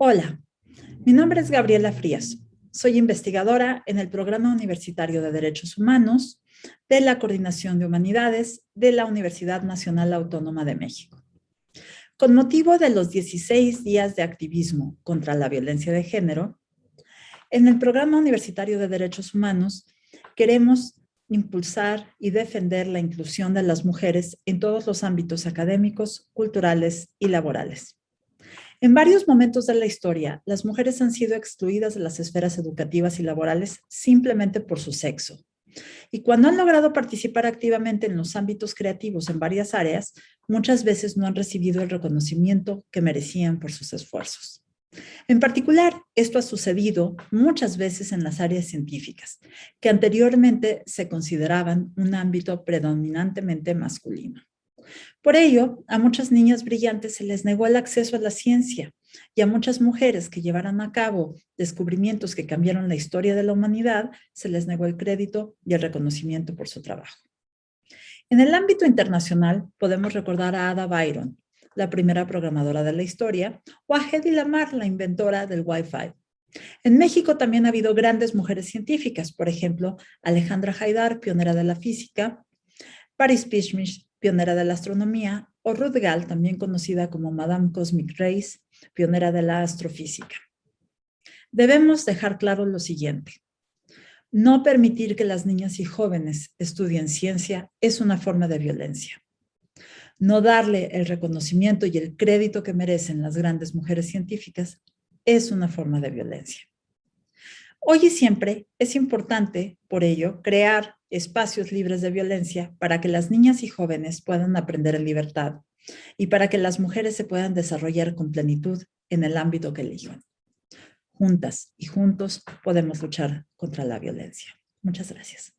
Hola, mi nombre es Gabriela Frías. Soy investigadora en el Programa Universitario de Derechos Humanos de la Coordinación de Humanidades de la Universidad Nacional Autónoma de México. Con motivo de los 16 días de activismo contra la violencia de género, en el Programa Universitario de Derechos Humanos queremos impulsar y defender la inclusión de las mujeres en todos los ámbitos académicos, culturales y laborales. En varios momentos de la historia, las mujeres han sido excluidas de las esferas educativas y laborales simplemente por su sexo. Y cuando han logrado participar activamente en los ámbitos creativos en varias áreas, muchas veces no han recibido el reconocimiento que merecían por sus esfuerzos. En particular, esto ha sucedido muchas veces en las áreas científicas, que anteriormente se consideraban un ámbito predominantemente masculino. Por ello, a muchas niñas brillantes se les negó el acceso a la ciencia y a muchas mujeres que llevaran a cabo descubrimientos que cambiaron la historia de la humanidad, se les negó el crédito y el reconocimiento por su trabajo. En el ámbito internacional, podemos recordar a Ada Byron, la primera programadora de la historia, o a Hedy Lamar, la inventora del Wi-Fi. En México también ha habido grandes mujeres científicas, por ejemplo, Alejandra Haidar, pionera de la física, Paris Pishmish, pionera de la astronomía, o Ruth Gall, también conocida como Madame Cosmic Rays, pionera de la astrofísica. Debemos dejar claro lo siguiente. No permitir que las niñas y jóvenes estudien ciencia es una forma de violencia. No darle el reconocimiento y el crédito que merecen las grandes mujeres científicas es una forma de violencia. Hoy y siempre es importante, por ello, crear espacios libres de violencia para que las niñas y jóvenes puedan aprender en libertad y para que las mujeres se puedan desarrollar con plenitud en el ámbito que elijan. Juntas y juntos podemos luchar contra la violencia. Muchas gracias.